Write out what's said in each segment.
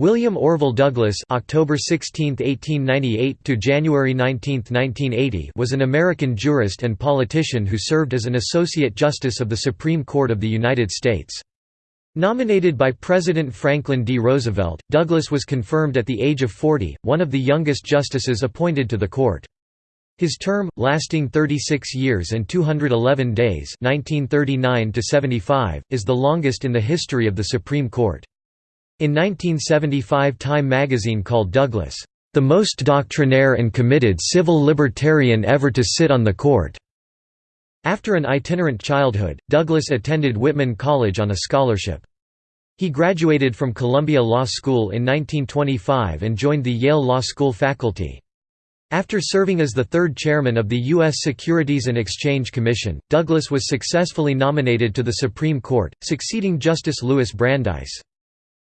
William Orville Douglas (October 16, 1898 to January 19, 1980) was an American jurist and politician who served as an associate justice of the Supreme Court of the United States. Nominated by President Franklin D. Roosevelt, Douglas was confirmed at the age of 40, one of the youngest justices appointed to the court. His term, lasting 36 years and 211 days 1939 is the longest in the history of the Supreme Court. In 1975 Time magazine called Douglas, "...the most doctrinaire and committed civil libertarian ever to sit on the court." After an itinerant childhood, Douglas attended Whitman College on a scholarship. He graduated from Columbia Law School in 1925 and joined the Yale Law School faculty. After serving as the third chairman of the U.S. Securities and Exchange Commission, Douglas was successfully nominated to the Supreme Court, succeeding Justice Louis Brandeis.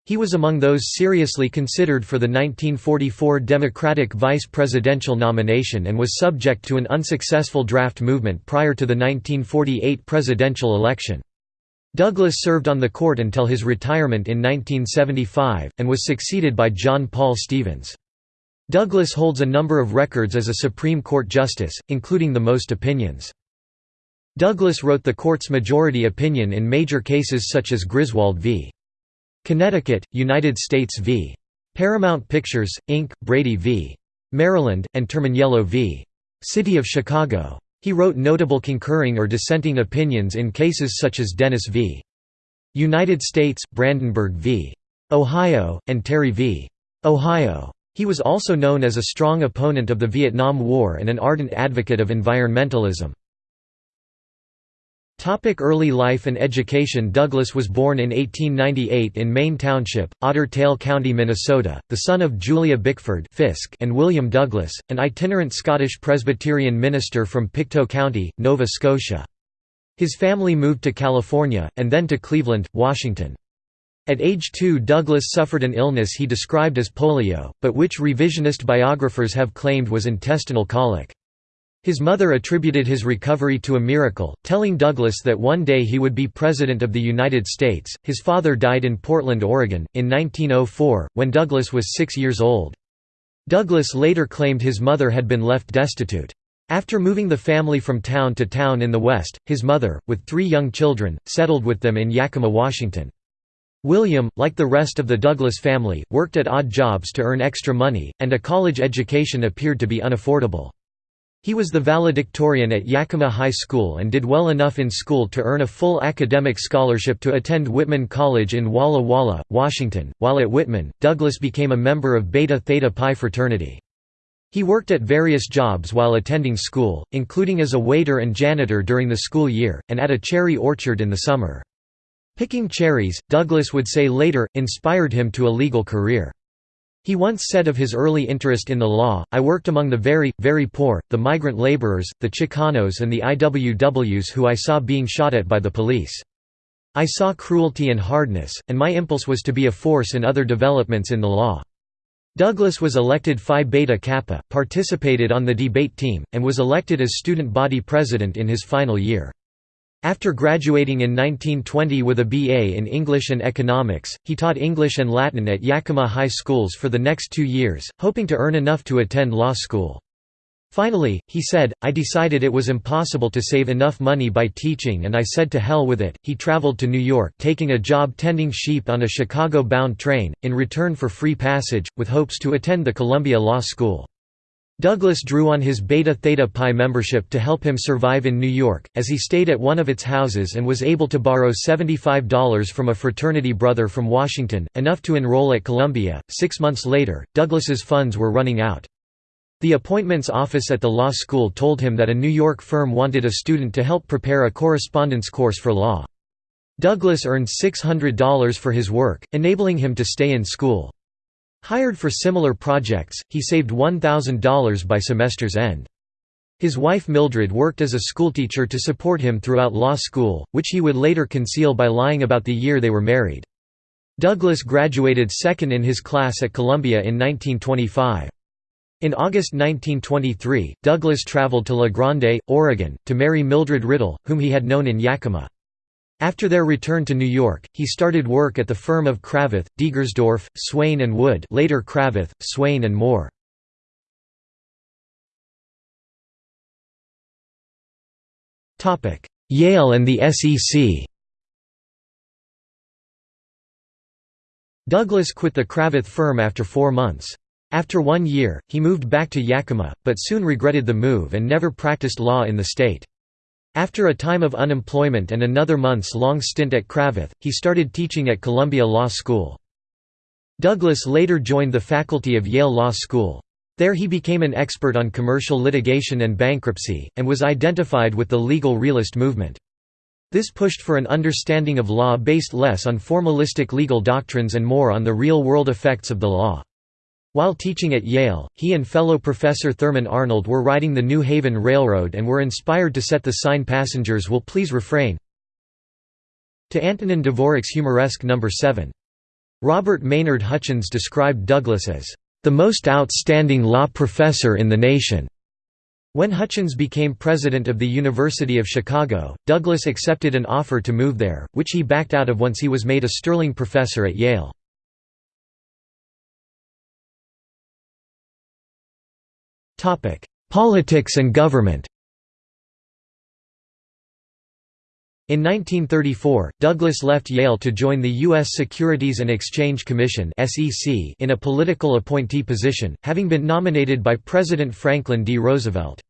He was among those seriously considered for the 1944 Democratic vice presidential nomination and was subject to an unsuccessful draft movement prior to the 1948 presidential election. Douglas served on the court until his retirement in 1975, and was succeeded by John Paul Stevens. Douglas holds a number of records as a Supreme Court justice, including the most opinions. Douglas wrote the court's majority opinion in major cases such as Griswold v. Connecticut, United States v. Paramount Pictures, Inc., Brady v. Maryland, and Terminiello v. City of Chicago. He wrote notable concurring or dissenting opinions in cases such as Dennis v. United States, Brandenburg v. Ohio, and Terry v. Ohio. He was also known as a strong opponent of the Vietnam War and an ardent advocate of environmentalism. Topic early life and education Douglas was born in 1898 in Maine Township, Otter Tail County, Minnesota, the son of Julia Bickford Fisk and William Douglas, an itinerant Scottish Presbyterian minister from Pictou County, Nova Scotia. His family moved to California, and then to Cleveland, Washington. At age two Douglas suffered an illness he described as polio, but which revisionist biographers have claimed was intestinal colic. His mother attributed his recovery to a miracle, telling Douglas that one day he would be President of the United States. His father died in Portland, Oregon, in 1904, when Douglas was six years old. Douglas later claimed his mother had been left destitute. After moving the family from town to town in the West, his mother, with three young children, settled with them in Yakima, Washington. William, like the rest of the Douglas family, worked at odd jobs to earn extra money, and a college education appeared to be unaffordable. He was the valedictorian at Yakima High School and did well enough in school to earn a full academic scholarship to attend Whitman College in Walla Walla, Washington. While at Whitman, Douglas became a member of Beta Theta Pi fraternity. He worked at various jobs while attending school, including as a waiter and janitor during the school year, and at a cherry orchard in the summer. Picking cherries, Douglas would say later, inspired him to a legal career. He once said of his early interest in the law, I worked among the very, very poor, the migrant laborers, the Chicanos and the IWWs who I saw being shot at by the police. I saw cruelty and hardness, and my impulse was to be a force in other developments in the law. Douglas was elected Phi Beta Kappa, participated on the debate team, and was elected as student body president in his final year. After graduating in 1920 with a BA in English and Economics, he taught English and Latin at Yakima High Schools for the next two years, hoping to earn enough to attend law school. Finally, he said, I decided it was impossible to save enough money by teaching and I said to hell with it. He traveled to New York taking a job tending sheep on a Chicago-bound train, in return for free passage, with hopes to attend the Columbia Law School. Douglas drew on his Beta Theta Pi membership to help him survive in New York, as he stayed at one of its houses and was able to borrow $75 from a fraternity brother from Washington, enough to enroll at Columbia. Six months later, Douglas's funds were running out. The appointments office at the law school told him that a New York firm wanted a student to help prepare a correspondence course for law. Douglas earned $600 for his work, enabling him to stay in school. Hired for similar projects, he saved $1,000 by semester's end. His wife Mildred worked as a schoolteacher to support him throughout law school, which he would later conceal by lying about the year they were married. Douglas graduated second in his class at Columbia in 1925. In August 1923, Douglas traveled to La Grande, Oregon, to marry Mildred Riddle, whom he had known in Yakima. After their return to New York, he started work at the firm of Cravath, Degersdorf, Swaine and Wood later Cravath, Swaine and Moore. Yale and the SEC Douglas quit the Cravath firm after four months. After one year, he moved back to Yakima, but soon regretted the move and never practiced law in the state. After a time of unemployment and another months-long stint at Cravath, he started teaching at Columbia Law School. Douglas later joined the faculty of Yale Law School. There he became an expert on commercial litigation and bankruptcy, and was identified with the legal realist movement. This pushed for an understanding of law based less on formalistic legal doctrines and more on the real-world effects of the law. While teaching at Yale, he and fellow professor Thurman Arnold were riding the New Haven Railroad and were inspired to set the sign passengers will please refrain to Antonin Dvorak's Humoresque No. 7. Robert Maynard Hutchins described Douglas as the most outstanding law professor in the nation. When Hutchins became president of the University of Chicago, Douglas accepted an offer to move there, which he backed out of once he was made a Sterling professor at Yale. Politics and government In 1934, Douglas left Yale to join the U.S. Securities and Exchange Commission in a political appointee position, having been nominated by President Franklin D. Roosevelt.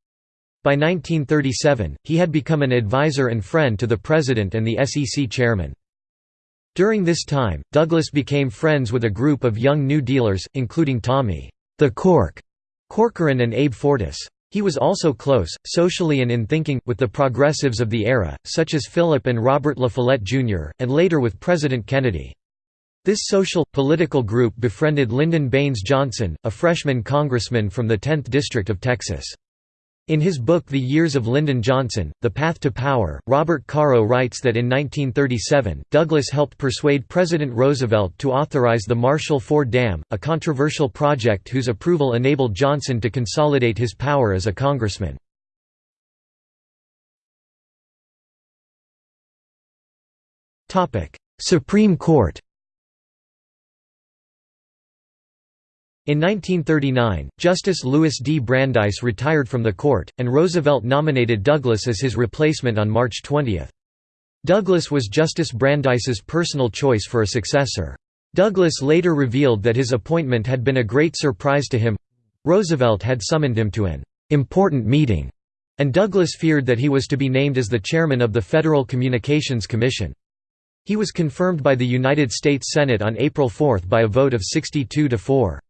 By 1937, he had become an advisor and friend to the President and the SEC chairman. During this time, Douglas became friends with a group of young New Dealers, including Tommy the Cork Corcoran and Abe Fortas. He was also close, socially and in thinking, with the progressives of the era, such as Philip and Robert La Follette Jr., and later with President Kennedy. This social, political group befriended Lyndon Baines Johnson, a freshman congressman from the 10th District of Texas. In his book The Years of Lyndon Johnson, The Path to Power, Robert Caro writes that in 1937, Douglas helped persuade President Roosevelt to authorize the Marshall Ford Dam, a controversial project whose approval enabled Johnson to consolidate his power as a congressman. Supreme Court In 1939, Justice Louis D. Brandeis retired from the court, and Roosevelt nominated Douglas as his replacement on March 20. Douglas was Justice Brandeis's personal choice for a successor. Douglas later revealed that his appointment had been a great surprise to him. Roosevelt had summoned him to an important meeting, and Douglas feared that he was to be named as the chairman of the Federal Communications Commission. He was confirmed by the United States Senate on April 4 by a vote of 62 to 4.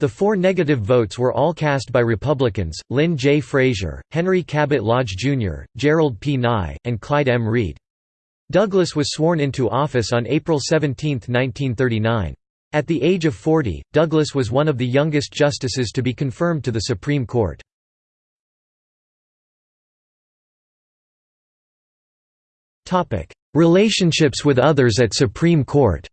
The four negative votes were all cast by Republicans, Lynn J. Frazier, Henry Cabot Lodge Jr., Gerald P. Nye, and Clyde M. Reed. Douglas was sworn into office on April 17, 1939. At the age of 40, Douglas was one of the youngest justices to be confirmed to the Supreme Court. Relationships with others at Supreme Court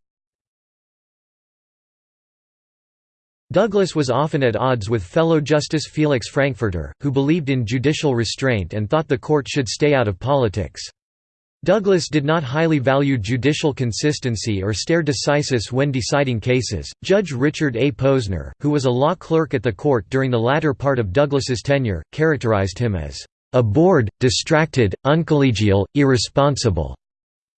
Douglas was often at odds with fellow Justice Felix Frankfurter, who believed in judicial restraint and thought the court should stay out of politics. Douglas did not highly value judicial consistency or stare decisis when deciding cases. Judge Richard A. Posner, who was a law clerk at the court during the latter part of Douglas's tenure, characterized him as a bored, distracted, uncollegial, irresponsible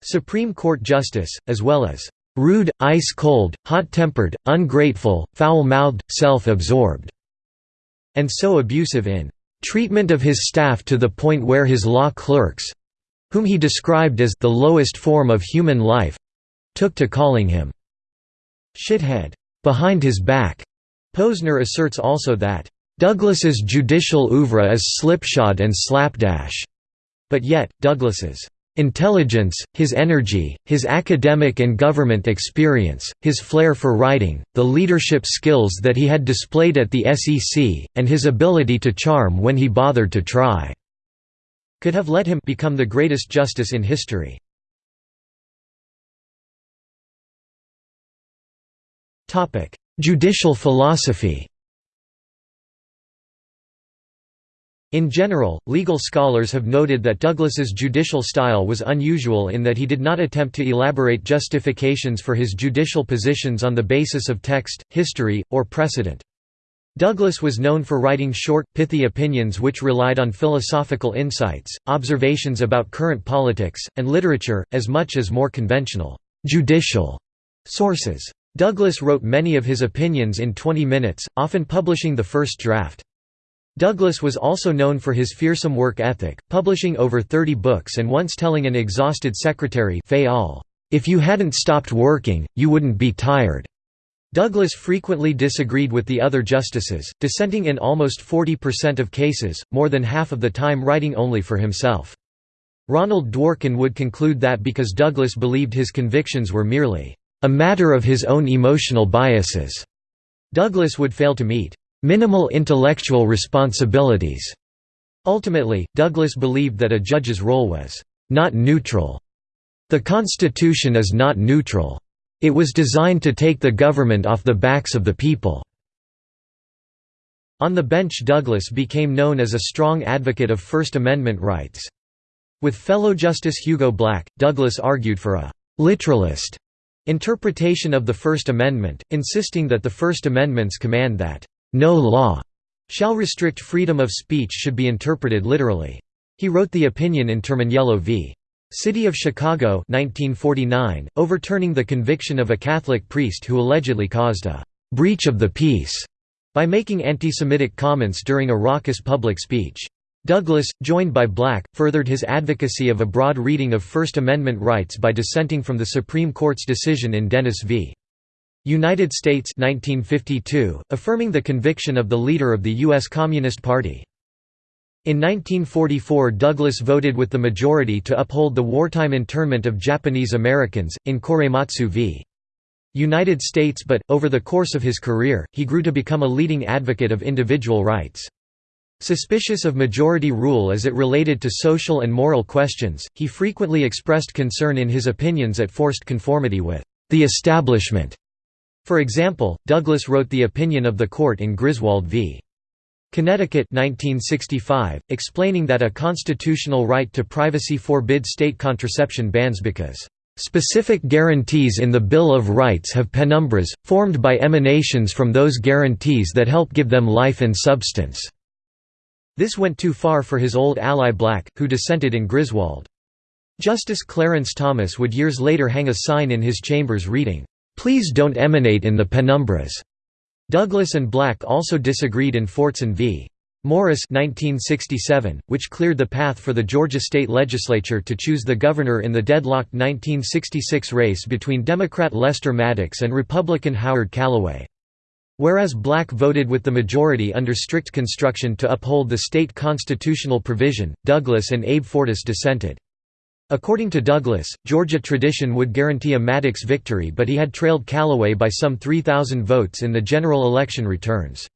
Supreme Court justice, as well as rude, ice-cold, hot-tempered, ungrateful, foul-mouthed, self-absorbed", and so abusive in "...treatment of his staff to the point where his law clerks—whom he described as the lowest form of human life—took to calling him shithead behind his back." Posner asserts also that Douglas's judicial oeuvre is slipshod and slapdash, but yet, Douglas's Intelligence, his energy, his academic and government experience, his flair for writing, the leadership skills that he had displayed at the SEC, and his ability to charm when he bothered to try, could have let him become the greatest justice in history. Judicial philosophy In general, legal scholars have noted that Douglas's judicial style was unusual in that he did not attempt to elaborate justifications for his judicial positions on the basis of text, history, or precedent. Douglas was known for writing short, pithy opinions which relied on philosophical insights, observations about current politics, and literature, as much as more conventional, judicial sources. Douglas wrote many of his opinions in 20 minutes, often publishing the first draft. Douglas was also known for his fearsome work ethic, publishing over 30 books and once telling an exhausted secretary if you hadn't stopped working, you wouldn't be tired." Douglas frequently disagreed with the other justices, dissenting in almost 40% of cases, more than half of the time writing only for himself. Ronald Dworkin would conclude that because Douglas believed his convictions were merely a matter of his own emotional biases, Douglas would fail to meet minimal intellectual responsibilities. Ultimately, Douglas believed that a judge's role was not neutral. The Constitution is not neutral. It was designed to take the government off the backs of the people. On the bench Douglas became known as a strong advocate of First Amendment rights. With fellow Justice Hugo Black, Douglas argued for a «literalist» interpretation of the First Amendment, insisting that the First Amendment's command that no law shall restrict freedom of speech should be interpreted literally. He wrote the opinion in Terminiello v. City of Chicago 1949, overturning the conviction of a Catholic priest who allegedly caused a «breach of the peace» by making anti-Semitic comments during a raucous public speech. Douglas, joined by Black, furthered his advocacy of a broad reading of First Amendment rights by dissenting from the Supreme Court's decision in Dennis v. United States 1952, affirming the conviction of the leader of the U.S. Communist Party. In 1944 Douglas voted with the majority to uphold the wartime internment of Japanese Americans, in Korematsu v. United States but, over the course of his career, he grew to become a leading advocate of individual rights. Suspicious of majority rule as it related to social and moral questions, he frequently expressed concern in his opinions at forced conformity with the establishment for example, Douglas wrote the opinion of the court in Griswold v. Connecticut 1965, explaining that a constitutional right to privacy forbids state contraception bans because Specific guarantees in the Bill of Rights have penumbras, formed by emanations from those guarantees that help give them life and substance." This went too far for his old ally Black, who dissented in Griswold. Justice Clarence Thomas would years later hang a sign in his chambers reading, Please don't emanate in the penumbras. Douglas and Black also disagreed in Fortson v. Morris 1967, which cleared the path for the Georgia state legislature to choose the governor in the deadlocked 1966 race between Democrat Lester Maddox and Republican Howard Callaway. Whereas Black voted with the majority under strict construction to uphold the state constitutional provision, Douglas and Abe Fortas dissented. According to Douglas, Georgia tradition would guarantee a Maddox victory but he had trailed Callaway by some 3,000 votes in the general election returns.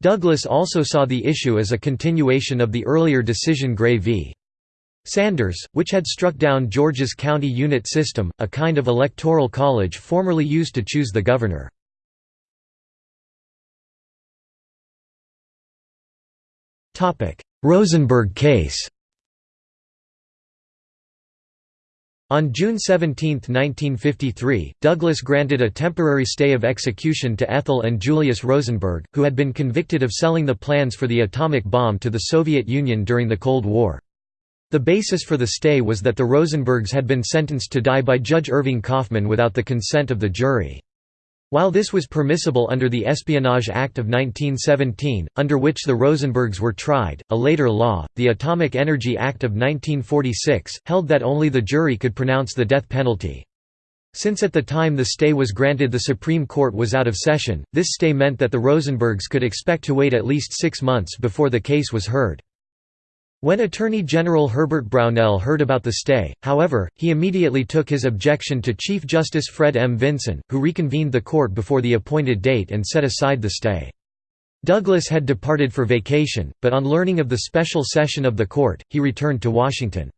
Douglas also saw the issue as a continuation of the earlier decision Gray v. Sanders, which had struck down Georgia's county unit system, a kind of electoral college formerly used to choose the governor. Rosenberg case On June 17, 1953, Douglas granted a temporary stay of execution to Ethel and Julius Rosenberg, who had been convicted of selling the plans for the atomic bomb to the Soviet Union during the Cold War. The basis for the stay was that the Rosenbergs had been sentenced to die by Judge Irving Kaufman without the consent of the jury. While this was permissible under the Espionage Act of 1917, under which the Rosenbergs were tried, a later law, the Atomic Energy Act of 1946, held that only the jury could pronounce the death penalty. Since at the time the stay was granted the Supreme Court was out of session, this stay meant that the Rosenbergs could expect to wait at least six months before the case was heard. When Attorney General Herbert Brownell heard about the stay, however, he immediately took his objection to Chief Justice Fred M. Vinson, who reconvened the court before the appointed date and set aside the stay. Douglas had departed for vacation, but on learning of the special session of the court, he returned to Washington.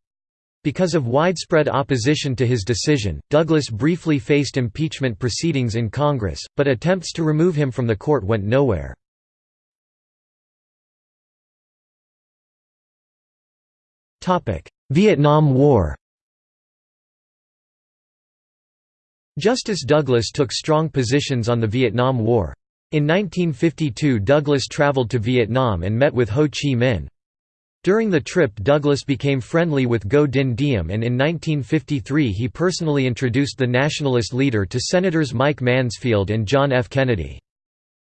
Because of widespread opposition to his decision, Douglas briefly faced impeachment proceedings in Congress, but attempts to remove him from the court went nowhere. Vietnam War Justice Douglas took strong positions on the Vietnam War. In 1952 Douglas traveled to Vietnam and met with Ho Chi Minh. During the trip Douglas became friendly with Ngo Dinh Diem and in 1953 he personally introduced the nationalist leader to Senators Mike Mansfield and John F. Kennedy.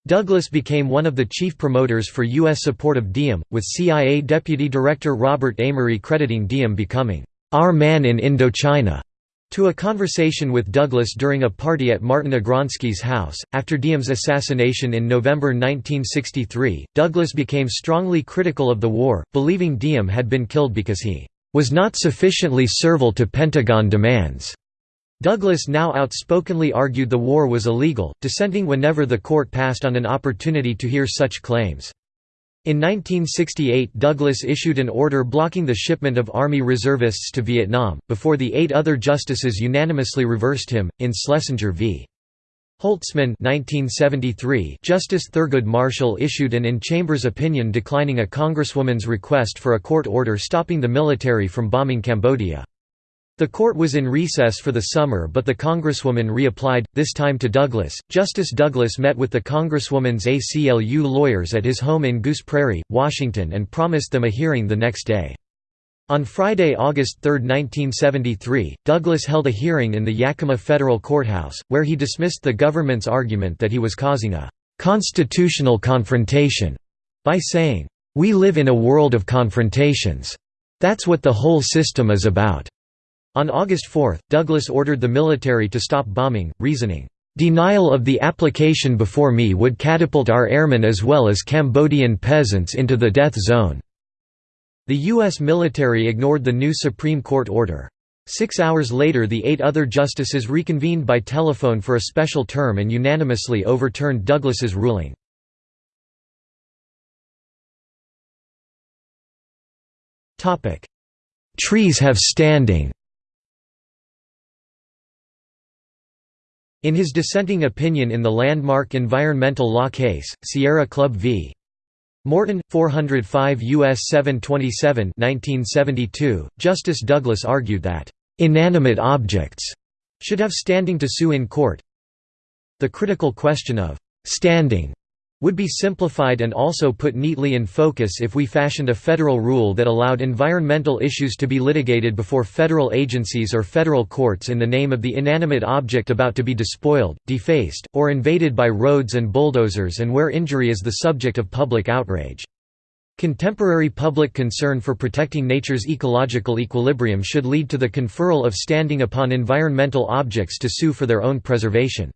Douglas became one of the chief promoters for U.S. support of Diem, with CIA Deputy Director Robert Amory crediting Diem becoming, "...our man in Indochina." to a conversation with Douglas during a party at Martin Agronsky's house. After Diem's assassination in November 1963, Douglas became strongly critical of the war, believing Diem had been killed because he was not sufficiently servile to Pentagon demands. Douglas now outspokenly argued the war was illegal, dissenting whenever the court passed on an opportunity to hear such claims. In 1968 Douglas issued an order blocking the shipment of Army reservists to Vietnam, before the eight other justices unanimously reversed him, in Schlesinger v. Holtzman 1973, Justice Thurgood Marshall issued an in-chambers opinion declining a congresswoman's request for a court order stopping the military from bombing Cambodia. The court was in recess for the summer but the congresswoman reapplied, this time to Douglas. Justice Douglas met with the congresswoman's ACLU lawyers at his home in Goose Prairie, Washington and promised them a hearing the next day. On Friday, August 3, 1973, Douglas held a hearing in the Yakima Federal Courthouse, where he dismissed the government's argument that he was causing a «constitutional confrontation» by saying, "'We live in a world of confrontations. That's what the whole system is about.' On August 4, Douglas ordered the military to stop bombing, reasoning, "...denial of the application before me would catapult our airmen as well as Cambodian peasants into the death zone." The U.S. military ignored the new Supreme Court order. Six hours later the eight other justices reconvened by telephone for a special term and unanimously overturned Douglas's ruling. Trees have standing In his dissenting opinion in the landmark environmental law case, Sierra Club v. Morton, 405 U.S. 727 1972, Justice Douglas argued that, "...inanimate objects," should have standing to sue in court. The critical question of "...standing," would be simplified and also put neatly in focus if we fashioned a federal rule that allowed environmental issues to be litigated before federal agencies or federal courts in the name of the inanimate object about to be despoiled, defaced, or invaded by roads and bulldozers and where injury is the subject of public outrage. Contemporary public concern for protecting nature's ecological equilibrium should lead to the conferral of standing upon environmental objects to sue for their own preservation.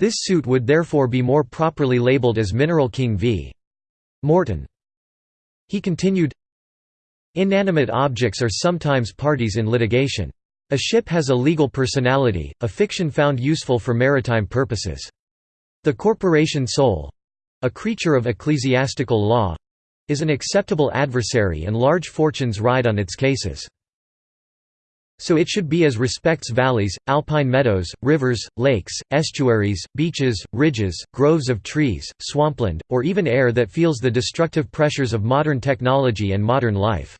This suit would therefore be more properly labeled as Mineral King v. Morton. He continued, Inanimate objects are sometimes parties in litigation. A ship has a legal personality, a fiction found useful for maritime purposes. The corporation soul—a creature of ecclesiastical law—is an acceptable adversary and large fortunes ride on its cases. So it should be as respects valleys, alpine meadows, rivers, lakes, estuaries, beaches, ridges, groves of trees, swampland, or even air that feels the destructive pressures of modern technology and modern life.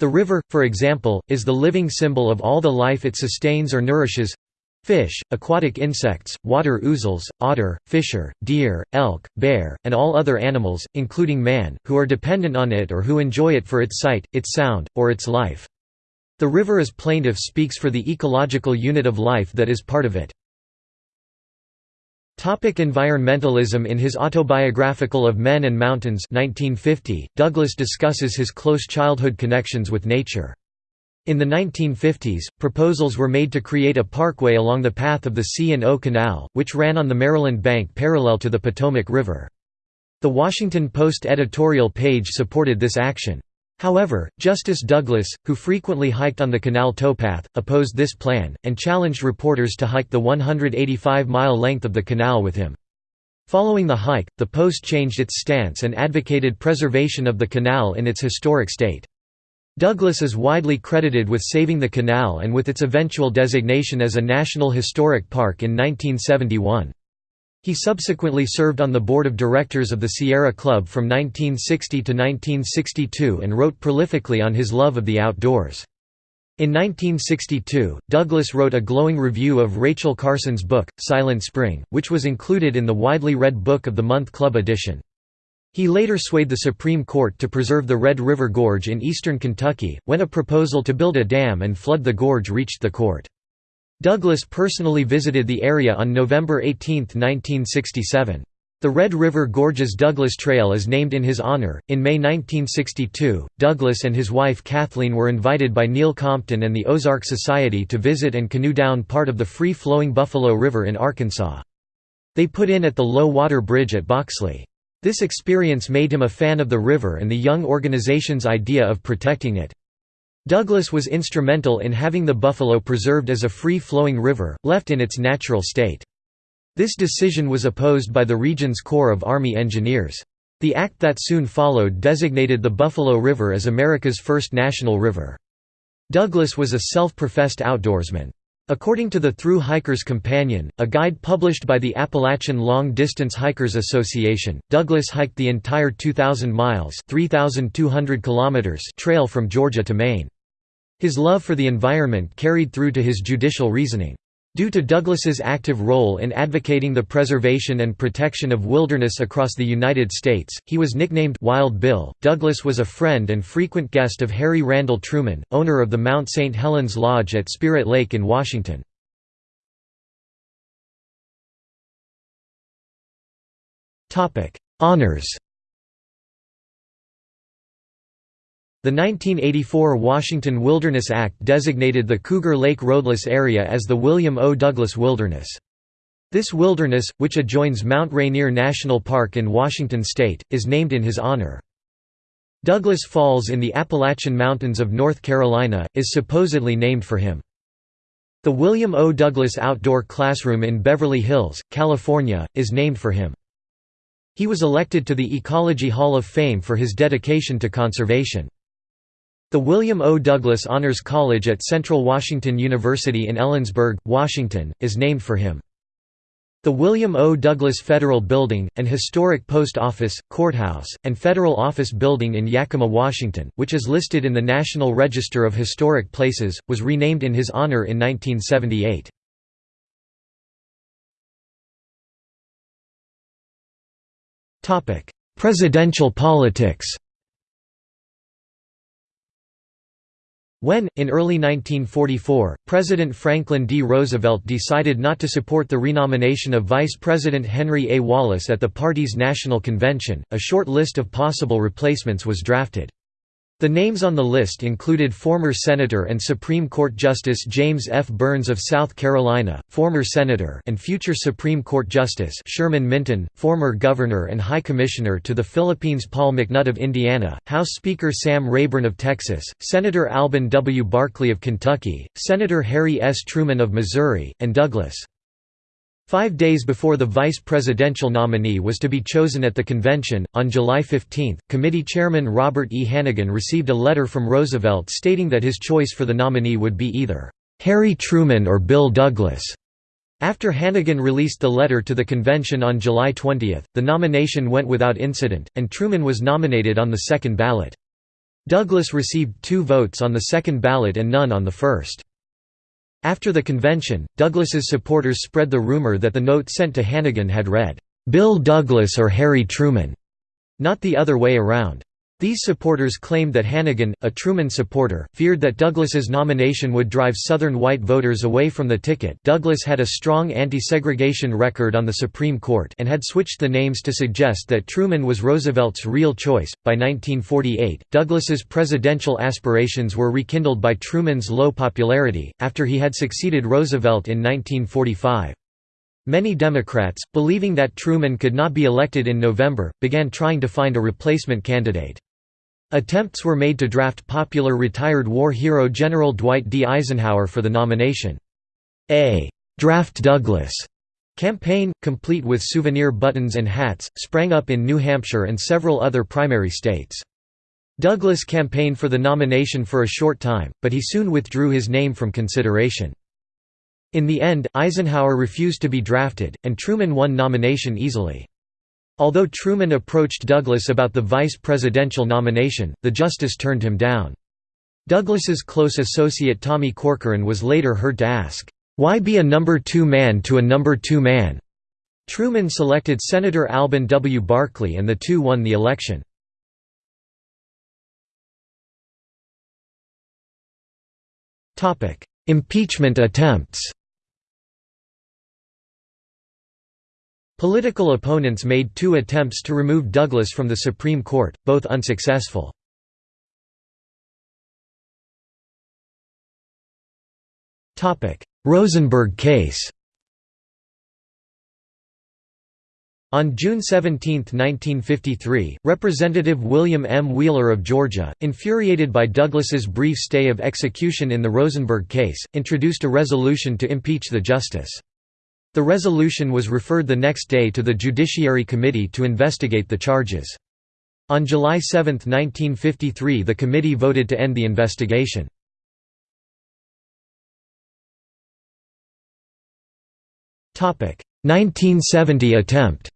The river, for example, is the living symbol of all the life it sustains or nourishes fish, aquatic insects, water ouzels, otter, fisher, deer, elk, bear, and all other animals, including man, who are dependent on it or who enjoy it for its sight, its sound, or its life. The river as plaintiff speaks for the ecological unit of life that is part of it. Topic environmentalism In his autobiographical Of Men and Mountains 1950, Douglas discusses his close childhood connections with nature. In the 1950s, proposals were made to create a parkway along the path of the C&O Canal, which ran on the Maryland bank parallel to the Potomac River. The Washington Post editorial page supported this action. However, Justice Douglas, who frequently hiked on the canal towpath, opposed this plan, and challenged reporters to hike the 185-mile length of the canal with him. Following the hike, the Post changed its stance and advocated preservation of the canal in its historic state. Douglas is widely credited with saving the canal and with its eventual designation as a National Historic Park in 1971. He subsequently served on the board of directors of the Sierra Club from 1960 to 1962 and wrote prolifically on his love of the outdoors. In 1962, Douglas wrote a glowing review of Rachel Carson's book, Silent Spring, which was included in the widely read Book of the Month Club edition. He later swayed the Supreme Court to preserve the Red River Gorge in eastern Kentucky, when a proposal to build a dam and flood the gorge reached the court. Douglas personally visited the area on November 18, 1967. The Red River Gorges Douglas Trail is named in his honor. In May 1962, Douglas and his wife Kathleen were invited by Neil Compton and the Ozark Society to visit and canoe down part of the free flowing Buffalo River in Arkansas. They put in at the low water bridge at Boxley. This experience made him a fan of the river and the young organization's idea of protecting it. Douglas was instrumental in having the Buffalo preserved as a free-flowing river, left in its natural state. This decision was opposed by the region's Corps of Army Engineers. The act that soon followed designated the Buffalo River as America's first national river. Douglas was a self-professed outdoorsman. According to the Through Hiker's Companion, a guide published by the Appalachian Long Distance Hikers Association, Douglas hiked the entire 2,000 miles (3,200 kilometers) trail from Georgia to Maine. His love for the environment carried through to his judicial reasoning. Due to Douglas's active role in advocating the preservation and protection of wilderness across the United States, he was nicknamed Wild Bill. Douglas was a friend and frequent guest of Harry Randall Truman, owner of the Mount St. Helens Lodge at Spirit Lake in Washington. Honors The 1984 Washington Wilderness Act designated the Cougar Lake roadless area as the William O. Douglas Wilderness. This wilderness, which adjoins Mount Rainier National Park in Washington state, is named in his honor. Douglas Falls in the Appalachian Mountains of North Carolina, is supposedly named for him. The William O. Douglas Outdoor Classroom in Beverly Hills, California, is named for him. He was elected to the Ecology Hall of Fame for his dedication to conservation. The William O. Douglas Honors College at Central Washington University in Ellensburg, Washington, is named for him. The William O. Douglas Federal Building, an historic post office, courthouse, and federal office building in Yakima, Washington, which is listed in the National Register of Historic Places, was renamed in his honor in 1978. Presidential politics When, in early 1944, President Franklin D. Roosevelt decided not to support the renomination of Vice President Henry A. Wallace at the party's national convention, a short list of possible replacements was drafted. The names on the list included former Senator and Supreme Court Justice James F. Byrnes of South Carolina, former Senator and future Supreme Court Justice Sherman Minton, former Governor and High Commissioner to the Philippines Paul McNutt of Indiana, House Speaker Sam Rayburn of Texas, Senator Alben W. Barkley of Kentucky, Senator Harry S. Truman of Missouri, and Douglas. Five days before the vice presidential nominee was to be chosen at the convention, on July 15, committee chairman Robert E. Hannegan received a letter from Roosevelt stating that his choice for the nominee would be either Harry Truman or Bill Douglas. After Hannegan released the letter to the convention on July 20, the nomination went without incident, and Truman was nominated on the second ballot. Douglas received two votes on the second ballot and none on the first. After the convention, Douglas's supporters spread the rumor that the note sent to Hannegan had read, "'Bill Douglas or Harry Truman", not the other way around. These supporters claimed that Hannegan, a Truman supporter, feared that Douglas's nomination would drive Southern white voters away from the ticket Douglas had a strong anti-segregation record on the Supreme Court and had switched the names to suggest that Truman was Roosevelt's real choice. By 1948, Douglas's presidential aspirations were rekindled by Truman's low popularity, after he had succeeded Roosevelt in 1945. Many Democrats, believing that Truman could not be elected in November, began trying to find a replacement candidate. Attempts were made to draft popular retired war hero General Dwight D. Eisenhower for the nomination. A «Draft Douglas» campaign, complete with souvenir buttons and hats, sprang up in New Hampshire and several other primary states. Douglas campaigned for the nomination for a short time, but he soon withdrew his name from consideration. In the end, Eisenhower refused to be drafted, and Truman won nomination easily. Although Truman approached Douglas about the vice presidential nomination, the justice turned him down. Douglas's close associate Tommy Corcoran was later heard to ask, "'Why be a number two man to a number two man?' Truman selected Senator Alben W. Barkley and the two won the election. Impeachment attempts Political opponents made two attempts to remove Douglas from the Supreme Court, both unsuccessful. Rosenberg case On June 17, 1953, Representative William M. Wheeler of Georgia, infuriated by Douglas's brief stay of execution in the Rosenberg case, introduced a resolution to impeach the justice. The resolution was referred the next day to the Judiciary Committee to investigate the charges. On July 7, 1953 the committee voted to end the investigation. Topic 1970 attempt.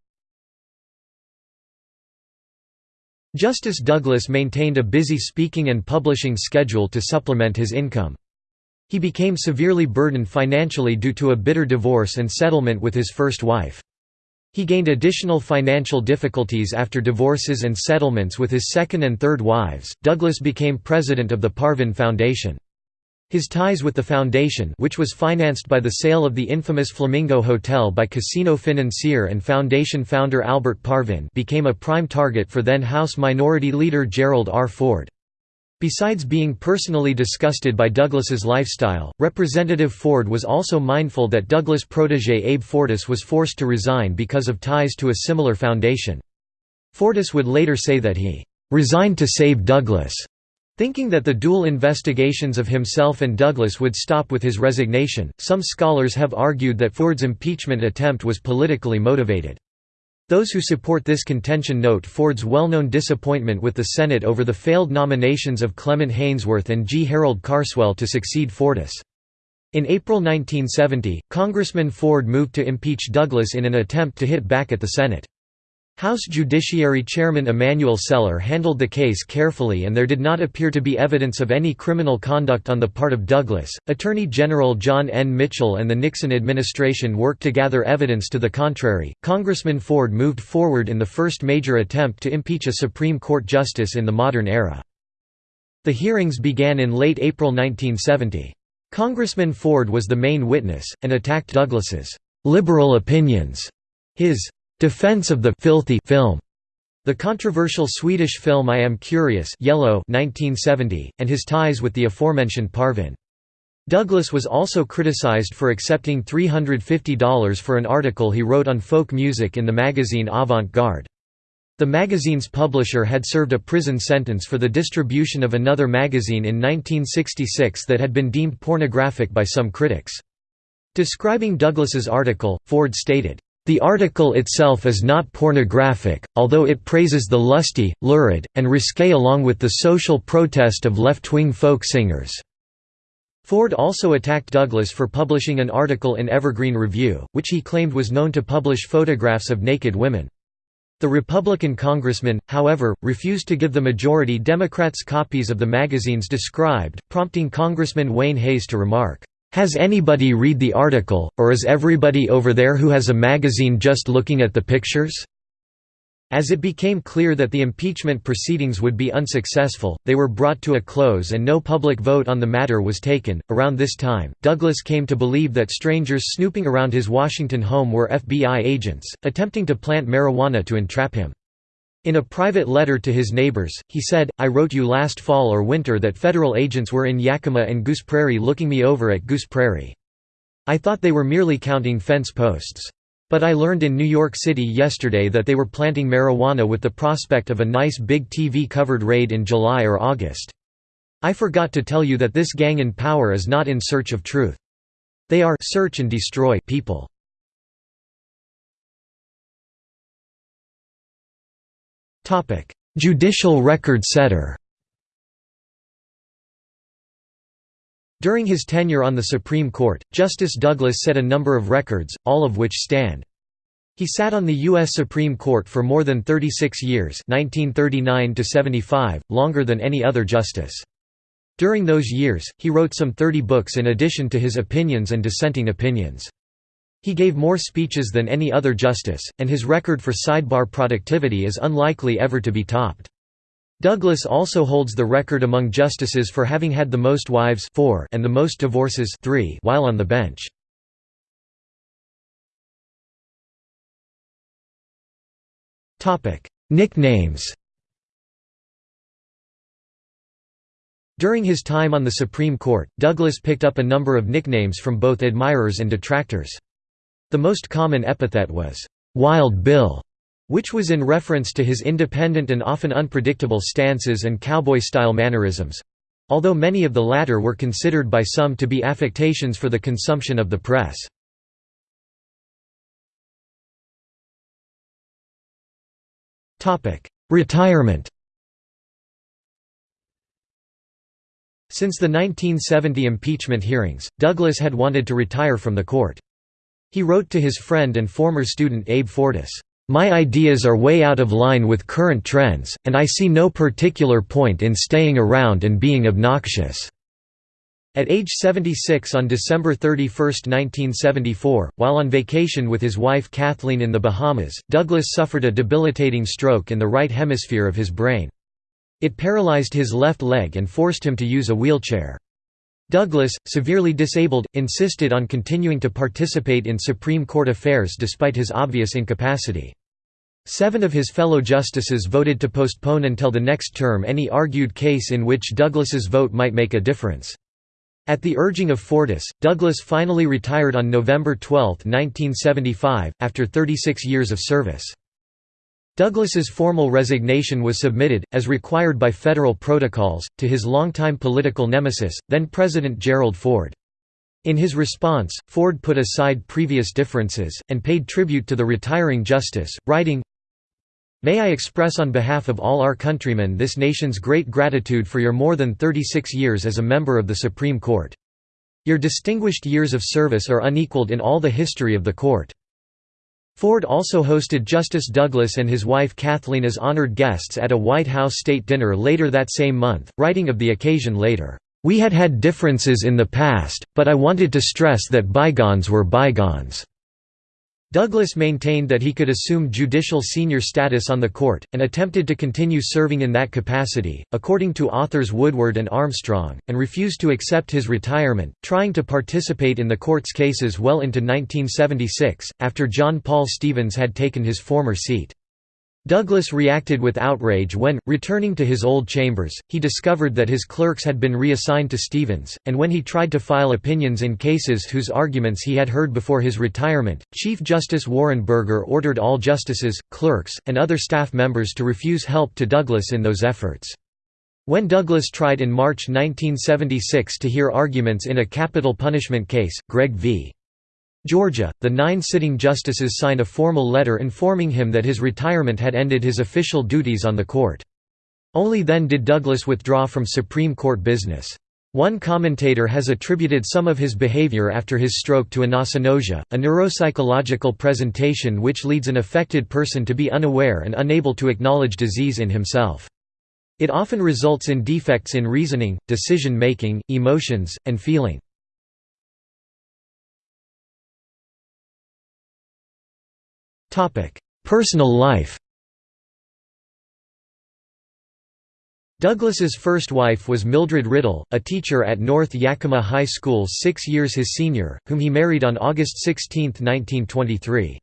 Justice Douglas maintained a busy speaking and publishing schedule to supplement his income. He became severely burdened financially due to a bitter divorce and settlement with his first wife. He gained additional financial difficulties after divorces and settlements with his second and third wives. Douglas became president of the Parvin Foundation. His ties with the foundation which was financed by the sale of the infamous Flamingo Hotel by Casino Financier and foundation founder Albert Parvin became a prime target for then House Minority Leader Gerald R. Ford. Besides being personally disgusted by Douglas's lifestyle, Representative Ford was also mindful that Douglas' protégé Abe Fortas was forced to resign because of ties to a similar foundation. Fortas would later say that he "...resigned to save Douglas." Thinking that the dual investigations of himself and Douglas would stop with his resignation, some scholars have argued that Ford's impeachment attempt was politically motivated. Those who support this contention note Ford's well-known disappointment with the Senate over the failed nominations of Clement Haynsworth and G. Harold Carswell to succeed Fortas. In April 1970, Congressman Ford moved to impeach Douglas in an attempt to hit back at the Senate. House Judiciary Chairman Emanuel Celler handled the case carefully and there did not appear to be evidence of any criminal conduct on the part of Douglas. Attorney General John N. Mitchell and the Nixon administration worked to gather evidence to the contrary. Congressman Ford moved forward in the first major attempt to impeach a Supreme Court justice in the modern era. The hearings began in late April 1970. Congressman Ford was the main witness, and attacked Douglas's liberal opinions, his Defense of the filthy film, the controversial Swedish film I Am Curious Yellow 1970, and his ties with the aforementioned Parvin. Douglas was also criticized for accepting $350 for an article he wrote on folk music in the magazine Avant-Garde. The magazine's publisher had served a prison sentence for the distribution of another magazine in 1966 that had been deemed pornographic by some critics. Describing Douglas's article, Ford stated, the article itself is not pornographic, although it praises the lusty, lurid, and risque along with the social protest of left-wing folk singers. Ford also attacked Douglas for publishing an article in Evergreen Review, which he claimed was known to publish photographs of naked women. The Republican congressman, however, refused to give the majority Democrats copies of the magazines described, prompting Congressman Wayne Hays to remark, has anybody read the article, or is everybody over there who has a magazine just looking at the pictures? As it became clear that the impeachment proceedings would be unsuccessful, they were brought to a close and no public vote on the matter was taken. Around this time, Douglas came to believe that strangers snooping around his Washington home were FBI agents, attempting to plant marijuana to entrap him. In a private letter to his neighbors, he said, I wrote you last fall or winter that federal agents were in Yakima and Goose Prairie looking me over at Goose Prairie. I thought they were merely counting fence posts. But I learned in New York City yesterday that they were planting marijuana with the prospect of a nice big TV-covered raid in July or August. I forgot to tell you that this gang in power is not in search of truth. They are search and destroy people. Topic: – Judicial record setter. During his tenure on the Supreme Court, Justice Douglas set a number of records, all of which stand. He sat on the U.S. Supreme Court for more than 36 years 1939 longer than any other justice. During those years, he wrote some 30 books in addition to his opinions and dissenting opinions. He gave more speeches than any other justice, and his record for sidebar productivity is unlikely ever to be topped. Douglas also holds the record among justices for having had the most wives four and the most divorces three while on the bench. Nicknames During his time on the Supreme Court, Douglas picked up a number of nicknames from both admirers and detractors. The most common epithet was, "'Wild Bill' which was in reference to his independent and often unpredictable stances and cowboy-style mannerisms—although many of the latter were considered by some to be affectations for the consumption of the press. Retirement Since the 1970 impeachment hearings, Douglas had wanted to retire from the court. He wrote to his friend and former student Abe Fortas, my ideas are way out of line with current trends, and I see no particular point in staying around and being obnoxious." At age 76 on December 31, 1974, while on vacation with his wife Kathleen in the Bahamas, Douglas suffered a debilitating stroke in the right hemisphere of his brain. It paralyzed his left leg and forced him to use a wheelchair. Douglas, severely disabled, insisted on continuing to participate in Supreme Court affairs despite his obvious incapacity. Seven of his fellow justices voted to postpone until the next term any argued case in which Douglas's vote might make a difference. At the urging of Fortas, Douglas finally retired on November 12, 1975, after 36 years of service. Douglas's formal resignation was submitted, as required by federal protocols, to his longtime political nemesis, then-President Gerald Ford. In his response, Ford put aside previous differences, and paid tribute to the retiring justice, writing, May I express on behalf of all our countrymen this nation's great gratitude for your more than 36 years as a member of the Supreme Court. Your distinguished years of service are unequaled in all the history of the court. Ford also hosted Justice Douglas and his wife Kathleen as honored guests at a White House state dinner later that same month, writing of the occasion later, "...we had had differences in the past, but I wanted to stress that bygones were bygones." Douglas maintained that he could assume judicial senior status on the court, and attempted to continue serving in that capacity, according to authors Woodward and Armstrong, and refused to accept his retirement, trying to participate in the court's cases well into 1976, after John Paul Stevens had taken his former seat. Douglas reacted with outrage when, returning to his old chambers, he discovered that his clerks had been reassigned to Stevens, and when he tried to file opinions in cases whose arguments he had heard before his retirement, Chief Justice Warren Burger ordered all justices, clerks, and other staff members to refuse help to Douglas in those efforts. When Douglas tried in March 1976 to hear arguments in a capital punishment case, Gregg v. Georgia, the nine sitting justices signed a formal letter informing him that his retirement had ended his official duties on the court. Only then did Douglas withdraw from Supreme Court business. One commentator has attributed some of his behavior after his stroke to anosognosia, a neuropsychological presentation which leads an affected person to be unaware and unable to acknowledge disease in himself. It often results in defects in reasoning, decision-making, emotions, and feeling. Personal life Douglas's first wife was Mildred Riddle, a teacher at North Yakima High School six years his senior, whom he married on August 16, 1923.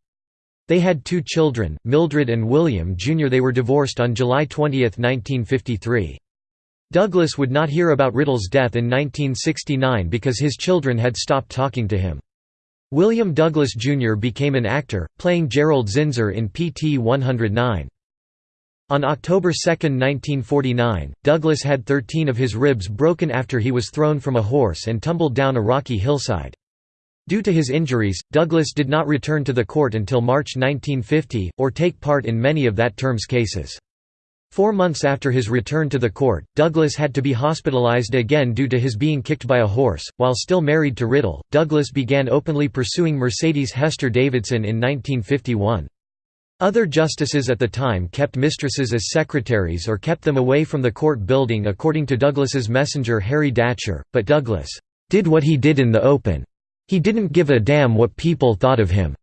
They had two children, Mildred and William Jr. They were divorced on July 20, 1953. Douglas would not hear about Riddle's death in 1969 because his children had stopped talking to him. William Douglas Jr. became an actor, playing Gerald Zinser in PT 109. On October 2, 1949, Douglas had 13 of his ribs broken after he was thrown from a horse and tumbled down a rocky hillside. Due to his injuries, Douglas did not return to the court until March 1950, or take part in many of that term's cases. Four months after his return to the court, Douglas had to be hospitalized again due to his being kicked by a horse. While still married to Riddle, Douglas began openly pursuing Mercedes Hester Davidson in 1951. Other justices at the time kept mistresses as secretaries or kept them away from the court building according to Douglas's messenger Harry Datcher, but Douglas did what he did in the open. He didn't give a damn what people thought of him.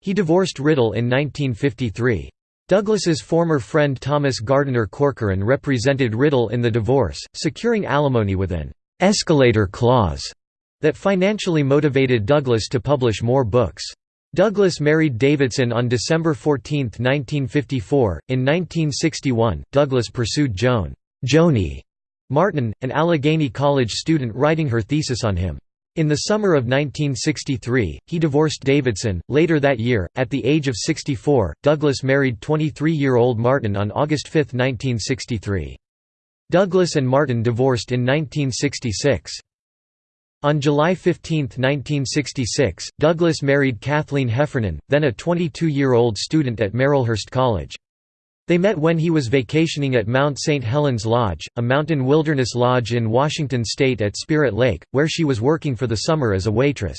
He divorced Riddle in 1953. Douglas's former friend Thomas Gardiner Corcoran represented Riddle in the divorce, securing alimony with an «escalator clause» that financially motivated Douglas to publish more books. Douglas married Davidson on December 14, 1954. In 1961, Douglas pursued Joan Joni Martin, an Allegheny College student writing her thesis on him. In the summer of 1963, he divorced Davidson. Later that year, at the age of 64, Douglas married 23-year-old Martin on August 5, 1963. Douglas and Martin divorced in 1966. On July 15, 1966, Douglas married Kathleen Heffernan, then a 22-year-old student at Marylhurst College. They met when he was vacationing at Mount St. Helens Lodge, a mountain wilderness lodge in Washington state at Spirit Lake, where she was working for the summer as a waitress.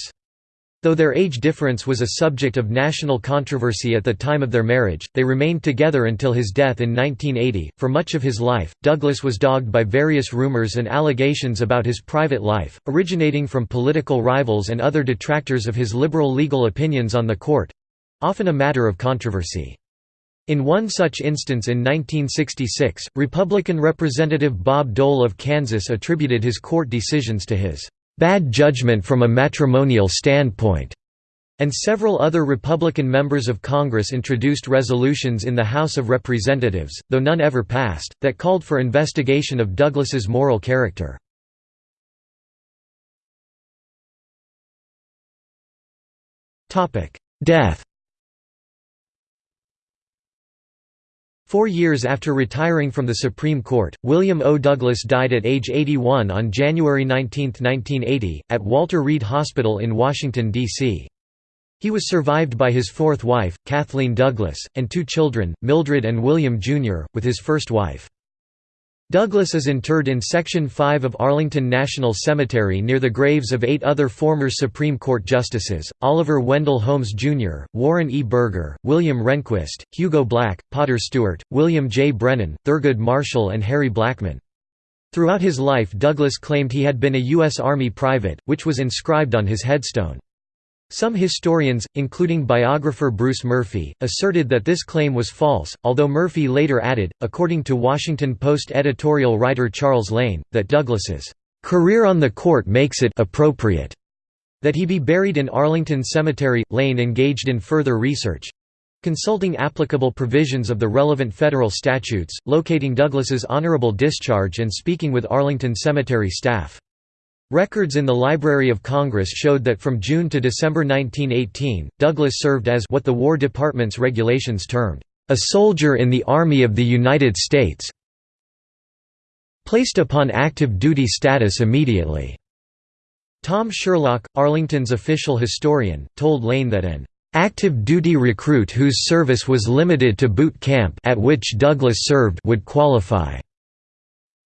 Though their age difference was a subject of national controversy at the time of their marriage, they remained together until his death in 1980. For much of his life, Douglas was dogged by various rumors and allegations about his private life, originating from political rivals and other detractors of his liberal legal opinions on the court often a matter of controversy. In one such instance in 1966, Republican Representative Bob Dole of Kansas attributed his court decisions to his "...bad judgment from a matrimonial standpoint." and several other Republican members of Congress introduced resolutions in the House of Representatives, though none ever passed, that called for investigation of Douglas's moral character. Death Four years after retiring from the Supreme Court, William O. Douglas died at age 81 on January 19, 1980, at Walter Reed Hospital in Washington, D.C. He was survived by his fourth wife, Kathleen Douglas, and two children, Mildred and William Jr., with his first wife. Douglas is interred in Section 5 of Arlington National Cemetery near the graves of eight other former Supreme Court justices, Oliver Wendell Holmes Jr., Warren E. Burger, William Rehnquist, Hugo Black, Potter Stewart, William J. Brennan, Thurgood Marshall and Harry Blackmun. Throughout his life Douglas claimed he had been a U.S. Army private, which was inscribed on his headstone. Some historians, including biographer Bruce Murphy, asserted that this claim was false, although Murphy later added, according to Washington Post editorial writer Charles Lane, that Douglas's career on the court makes it appropriate that he be buried in Arlington Cemetery. Lane engaged in further research consulting applicable provisions of the relevant federal statutes, locating Douglas's honorable discharge and speaking with Arlington Cemetery staff. Records in the Library of Congress showed that from June to December 1918, Douglas served as what the War Department's regulations termed, "...a soldier in the Army of the United States placed upon active duty status immediately." Tom Sherlock, Arlington's official historian, told Lane that an active duty recruit whose service was limited to boot camp at which Douglas served would qualify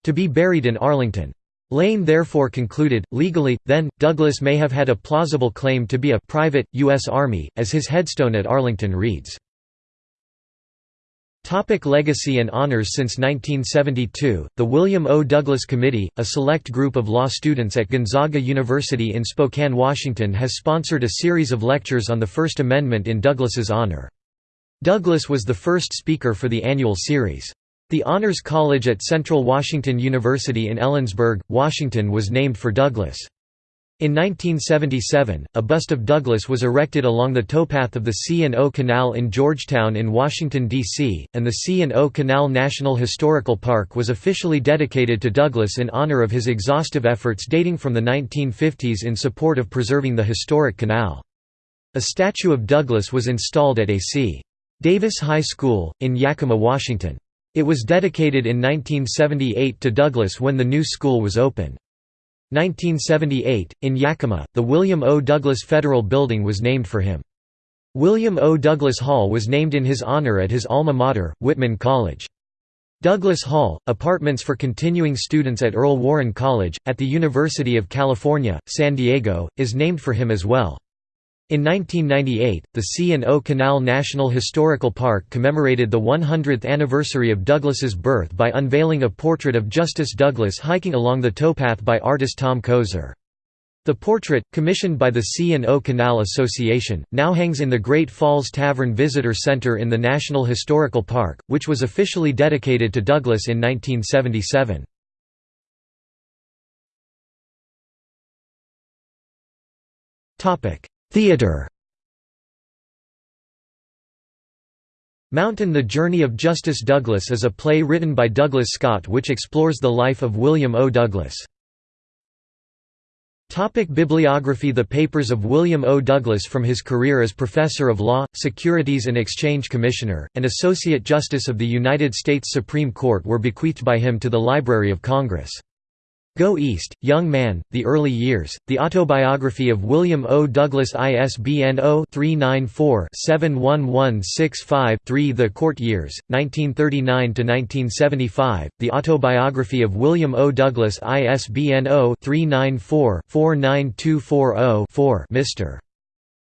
to be buried in Arlington. Lane therefore concluded, legally, then, Douglas may have had a plausible claim to be a private, U.S. Army, as his headstone at Arlington reads. Topic legacy and honors Since 1972, the William O. Douglas Committee, a select group of law students at Gonzaga University in Spokane, Washington has sponsored a series of lectures on the First Amendment in Douglas's honor. Douglas was the first speaker for the annual series. The Honors College at Central Washington University in Ellensburg, Washington was named for Douglas. In 1977, a bust of Douglas was erected along the towpath of the C&O Canal in Georgetown in Washington, D.C., and the C&O Canal National Historical Park was officially dedicated to Douglas in honor of his exhaustive efforts dating from the 1950s in support of preserving the historic canal. A statue of Douglas was installed at A.C. Davis High School, in Yakima, Washington. It was dedicated in 1978 to Douglas when the new school was opened. 1978, in Yakima, the William O. Douglas Federal Building was named for him. William O. Douglas Hall was named in his honor at his alma mater, Whitman College. Douglas Hall, apartments for continuing students at Earl Warren College, at the University of California, San Diego, is named for him as well. In 1998, the C&O Canal National Historical Park commemorated the 100th anniversary of Douglas's birth by unveiling a portrait of Justice Douglas hiking along the towpath by artist Tom Kozer. The portrait, commissioned by the C&O Canal Association, now hangs in the Great Falls Tavern Visitor Center in the National Historical Park, which was officially dedicated to Douglas in 1977. Theatre Mountain The Journey of Justice Douglas is a play written by Douglas Scott which explores the life of William O. Douglas. Topic Bibliography The papers of William O. Douglas from his career as Professor of Law, Securities and Exchange Commissioner, and Associate Justice of the United States Supreme Court were bequeathed by him to the Library of Congress. Go East, Young Man, The Early Years, The Autobiography of William O. Douglas ISBN 0-394-71165-3 The Court Years, 1939–1975, The Autobiography of William O. Douglas ISBN 0-394-49240-4 Mr.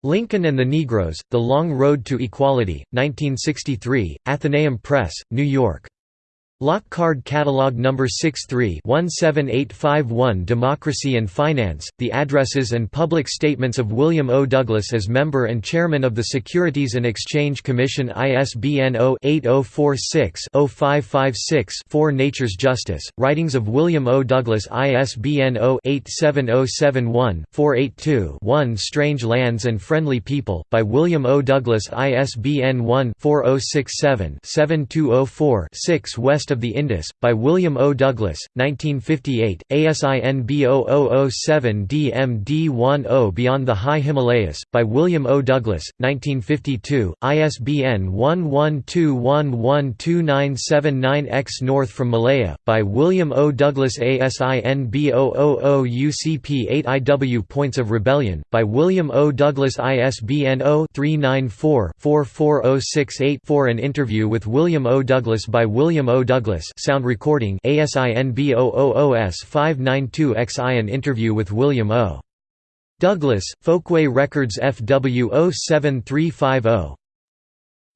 Lincoln and the Negroes, The Long Road to Equality, 1963, Atheneum Press, New York. Lock Card Catalog No. 63-17851 Democracy and Finance, the addresses and public statements of William O. Douglas as member and chairman of the Securities and Exchange Commission ISBN 0-8046-0556-4 Nature's Justice, Writings of William O. Douglas ISBN 0-87071-482-1 Strange Lands and Friendly People, by William O. Douglas ISBN 1-4067-7204-6 West of the Indus, by William O. Douglas, 1958, ASIN B0007DMD10 Beyond the High Himalayas, by William O. Douglas, 1952, ISBN 1121129799X North from Malaya, by William O. Douglas ASIN B000UCP8IW Points of Rebellion, by William O. Douglas ISBN 0-394-44068-4 An interview with William O. Douglas by William O. Douglas Douglas sound recording ASIN B000S592XI An interview with William O. Douglas, Folkway Records FW 07350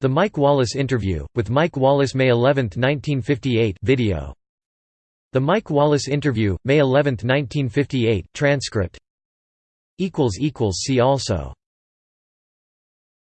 The Mike Wallace Interview, with Mike Wallace May 11, 1958 video. The Mike Wallace Interview, May 11, 1958 transcript See also